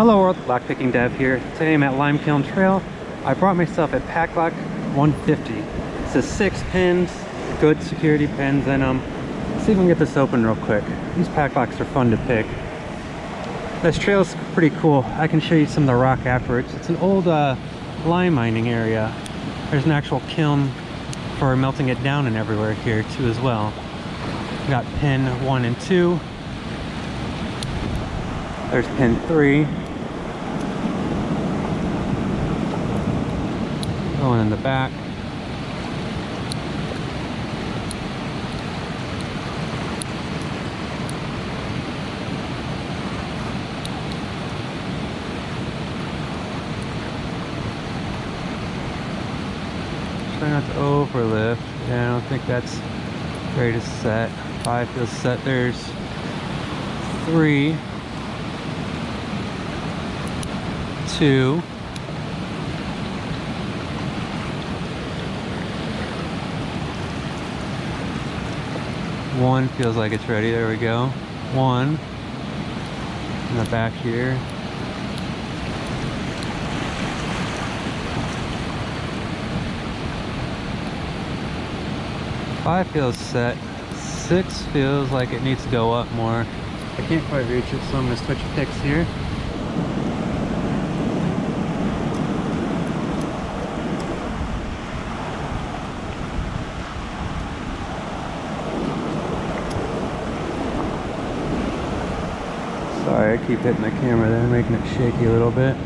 Hello world, lockpicking dev here. Today I'm at Limekiln Trail. I brought myself a Paclock 150. It's a six pins, good security pins in them. Let's see if we can get this open real quick. These Paclocks are fun to pick. This trail's pretty cool. I can show you some of the rock afterwards. It's an old uh, lime mining area. There's an actual kiln for melting it down and everywhere here too as well. We got pin one and two. There's pin three. Going in the back. Try not to overlift. Yeah, I don't think that's ready to set. Five feels set. There's three, two, one feels like it's ready. There we go. One in the back here. Five feels set. Six feels like it needs to go up more. I can't quite reach it, so I'm gonna switch picks here. Sorry, I keep hitting the camera there, making it shaky a little bit.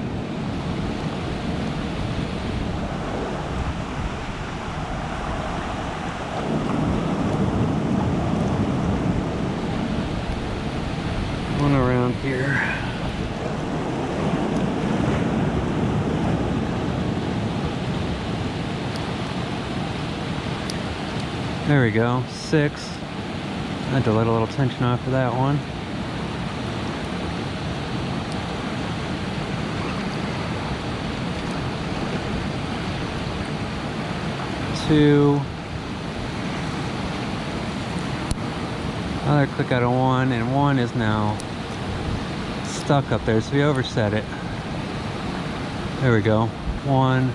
One around here. There we go, six. I had to let a little tension off of that one. Two. Another click out of one, and one is now stuck up there, so we overset it. There we go. One.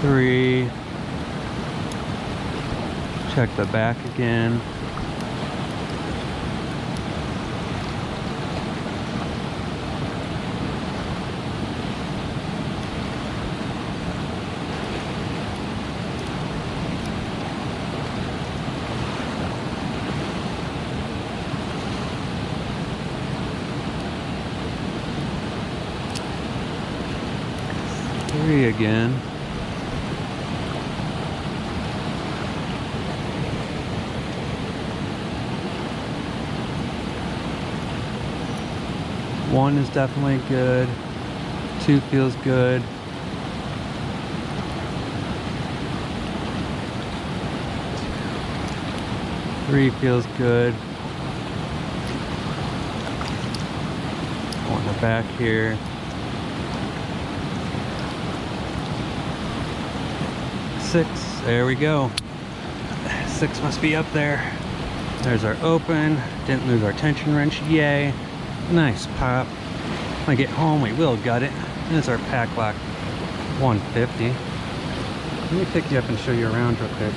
Three. Check the back again. Again. One is definitely good. Two feels good. Three feels good. On the back here. Six, there we go. Six must be up there. There's our open. Didn't lose our tension wrench, yay. Nice pop. When I get home, we will gut it. There's our Paclock 150. Let me pick you up and show you around real quick.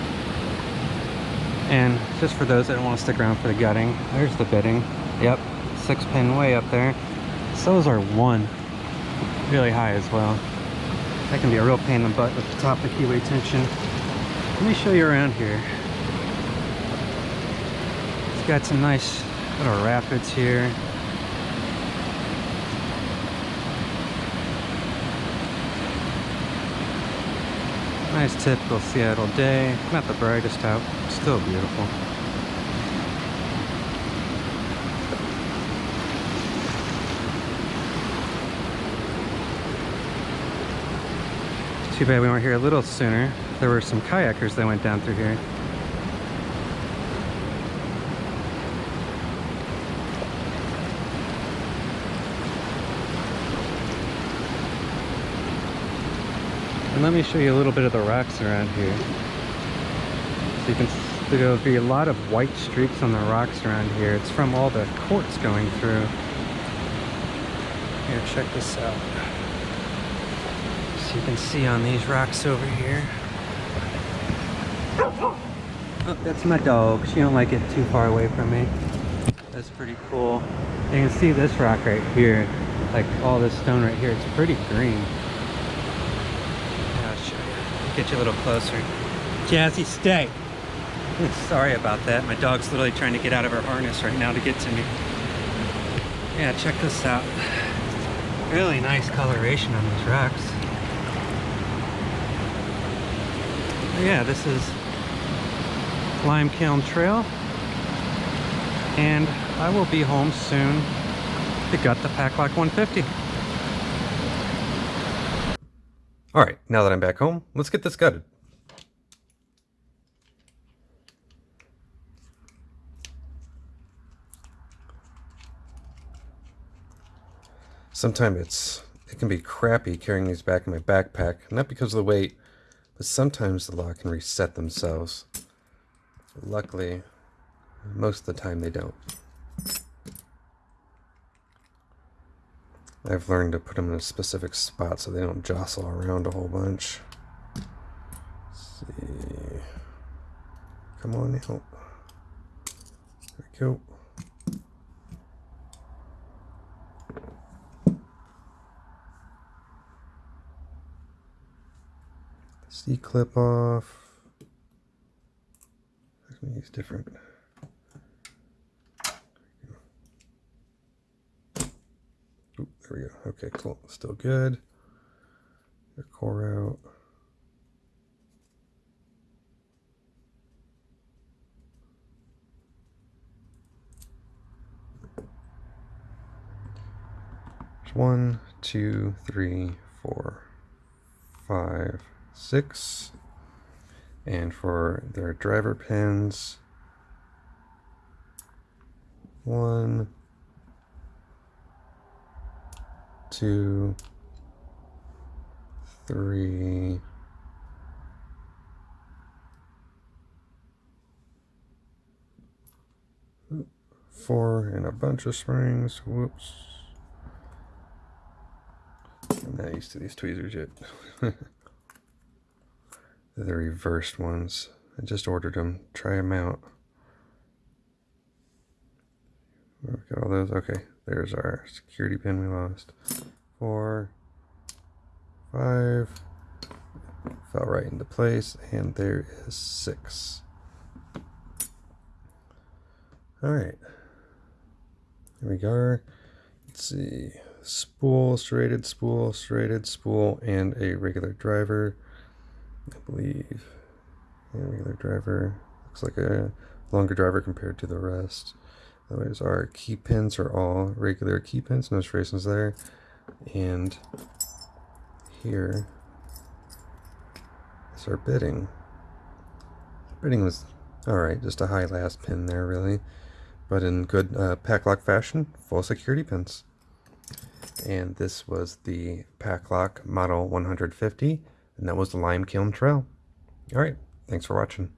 And just for those that don't want to stick around for the gutting, there's the bitting. Yep, six pin way up there. So is our one. Really high as well. That can be a real pain in the butt with the top of the keyway tension. Let me show you around here. It's got some nice little rapids here. Nice typical Seattle day. Not the brightest out, still beautiful. Too bad we weren't here a little sooner. There were some kayakers that went down through here. And let me show you a little bit of the rocks around here. So you can see there'll be a lot of white streaks on the rocks around here. It's from all the quartz going through. Here, check this out. You can see on these rocks over here. Oh, that's my dog. She don't like it too far away from me. That's pretty cool. You can see this rock right here. Like all this stone right here. It's pretty green. Yeah, I'll show you. Get you a little closer. Jazzy, stay. Sorry about that. My dog's literally trying to get out of her harness right now to get to me. Yeah, check this out. Really nice coloration on these rocks. Yeah, this is Lime Kiln Trail. And I will be home soon to gut the Paclock 150. All right, now that I'm back home, let's get this gutted. Sometimes it's it can be crappy carrying these back in my backpack, not because of the weight, but sometimes the lock can reset themselves. Luckily, most of the time they don't. I've learned to put them in a specific spot so they don't jostle around a whole bunch. Let's see. Come on out. There we go. C clip off. I'm gonna use different. Oop, there we go. Okay, cool. Still good. Your core out. One, two, three, four, five, six. And for their driver pins, one, two, three, four, and a bunch of springs. Whoops. I'm not used to these tweezers yet. The reversed ones. I just ordered them. Try them out. We got all those. Okay, there's our security pin we lost. Four, five, fell right into place, and there is six. All right, here we go. Let's see, spool, serrated spool, serrated spool, and a regular driver. I believe. Yeah, regular driver. Looks like a longer driver compared to the rest. Otherwise, our key pins are all regular key pins, no serrations there. And here is our bitting. Bitting was alright, just a high last pin there, really. But in good uh, Paclock fashion, full security pins. And this was the Paclock Model 150 and that was the Lime Kiln Trail. All right, thanks for watching.